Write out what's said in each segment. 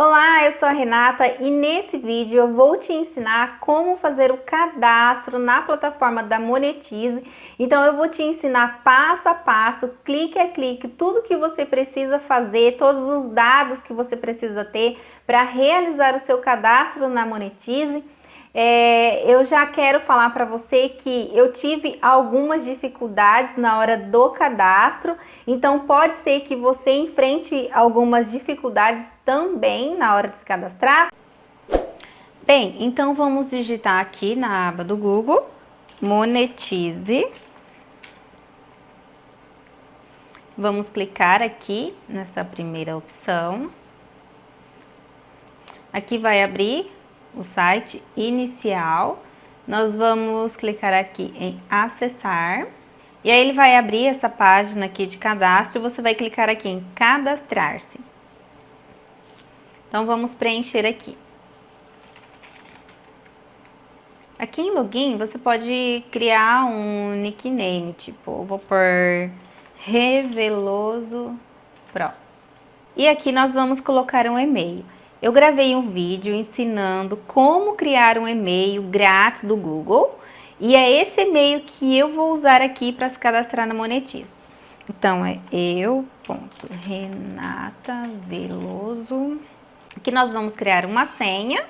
Olá, eu sou a Renata e nesse vídeo eu vou te ensinar como fazer o cadastro na plataforma da Monetize. Então eu vou te ensinar passo a passo, clique a clique, tudo que você precisa fazer, todos os dados que você precisa ter para realizar o seu cadastro na Monetize. É, eu já quero falar para você que eu tive algumas dificuldades na hora do cadastro, então pode ser que você enfrente algumas dificuldades também na hora de se cadastrar. Bem, então vamos digitar aqui na aba do Google, monetize. Vamos clicar aqui nessa primeira opção. Aqui vai abrir o site inicial, nós vamos clicar aqui em acessar. E aí ele vai abrir essa página aqui de cadastro, você vai clicar aqui em cadastrar-se. Então vamos preencher aqui. Aqui em login você pode criar um nickname, tipo, vou pôr Reveloso Pro. E aqui nós vamos colocar um e-mail. Eu gravei um vídeo ensinando como criar um e-mail grátis do Google e é esse e-mail que eu vou usar aqui para se cadastrar na Monetize. Então é eu.renataveloso. Aqui nós vamos criar uma senha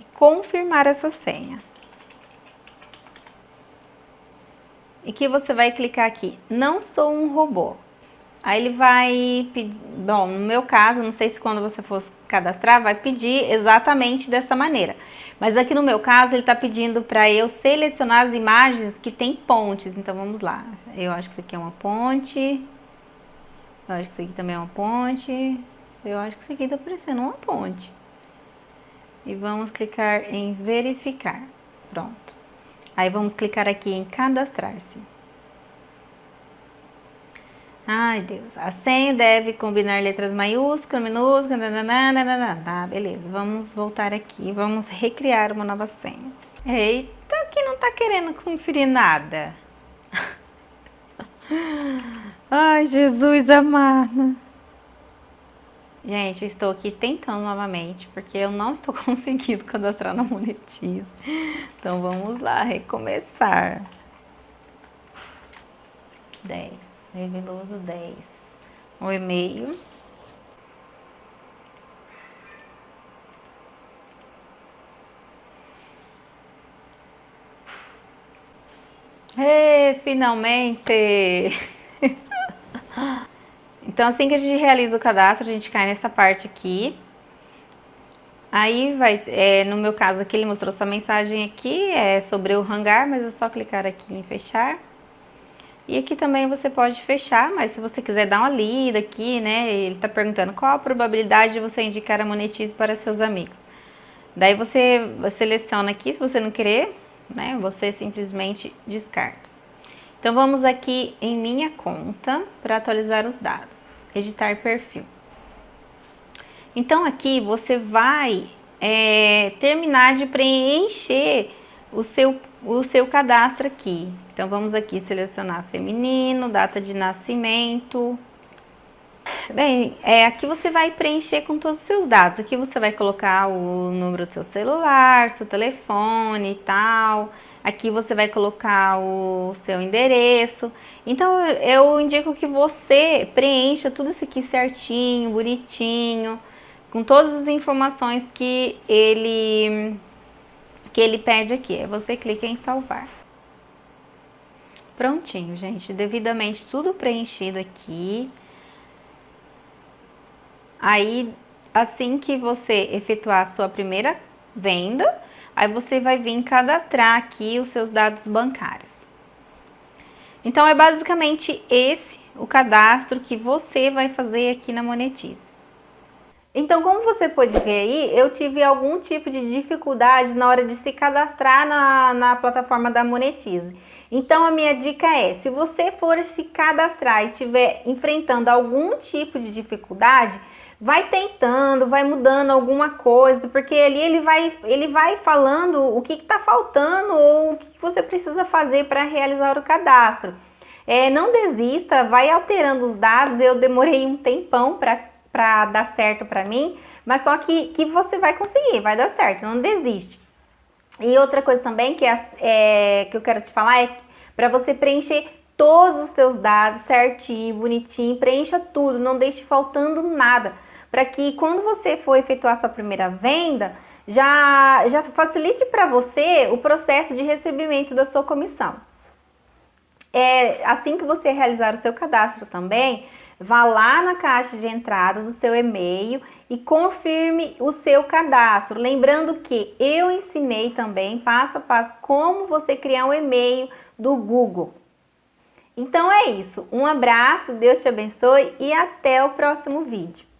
e confirmar essa senha. E que você vai clicar aqui, não sou um robô. Aí ele vai pedir, bom, no meu caso, não sei se quando você for cadastrar, vai pedir exatamente dessa maneira. Mas aqui no meu caso, ele está pedindo para eu selecionar as imagens que tem pontes. Então vamos lá. Eu acho que isso aqui é uma ponte. Eu acho que isso aqui também é uma ponte. Eu acho que isso aqui está parecendo uma ponte. E vamos clicar em verificar. Pronto. Aí vamos clicar aqui em cadastrar-se. Ai, Deus. A senha deve combinar letras maiúsculas, minúsculas, nananana, tá, beleza. Vamos voltar aqui, vamos recriar uma nova senha. Eita, que não tá querendo conferir nada. Ai, Jesus amado. Gente, eu estou aqui tentando novamente, porque eu não estou conseguindo cadastrar na Monetize. Então, vamos lá, recomeçar. 10. Reveloso 10. O e-mail. E, finalmente! então, assim que a gente realiza o cadastro, a gente cai nessa parte aqui. Aí vai, é, no meu caso aqui, ele mostrou essa mensagem aqui, é sobre o hangar, mas é só clicar aqui em fechar. E aqui também você pode fechar, mas se você quiser dar uma lida aqui, né, ele está perguntando qual a probabilidade de você indicar a Monetize para seus amigos. Daí você seleciona aqui, se você não querer, né, você simplesmente descarta. Então vamos aqui em minha conta para atualizar os dados, editar perfil. Então aqui você vai é, terminar de preencher o seu o seu cadastro aqui. Então, vamos aqui selecionar feminino, data de nascimento. Bem, é, aqui você vai preencher com todos os seus dados. Aqui você vai colocar o número do seu celular, seu telefone e tal. Aqui você vai colocar o seu endereço. Então, eu indico que você preencha tudo isso aqui certinho, bonitinho, com todas as informações que ele que ele pede aqui. É você clica em salvar. Prontinho, gente. Devidamente tudo preenchido aqui. Aí, assim que você efetuar a sua primeira venda, aí você vai vir cadastrar aqui os seus dados bancários. Então, é basicamente esse o cadastro que você vai fazer aqui na Monetize. Então, como você pode ver aí, eu tive algum tipo de dificuldade na hora de se cadastrar na, na plataforma da Monetize. Então, a minha dica é, se você for se cadastrar e estiver enfrentando algum tipo de dificuldade, vai tentando, vai mudando alguma coisa, porque ali ele vai, ele vai falando o que está faltando ou o que você precisa fazer para realizar o cadastro. É, não desista, vai alterando os dados. Eu demorei um tempão para dar certo para mim, mas só que, que você vai conseguir, vai dar certo, não desiste. E outra coisa também que, é, é que eu quero te falar é para você preencher todos os seus dados certinho, bonitinho, preencha tudo, não deixe faltando nada, para que quando você for efetuar sua primeira venda, já, já facilite para você o processo de recebimento da sua comissão. É, assim que você realizar o seu cadastro também, vá lá na caixa de entrada do seu e-mail e confirme o seu cadastro. Lembrando que eu ensinei também passo a passo como você criar um e-mail do Google. Então é isso. Um abraço, Deus te abençoe e até o próximo vídeo.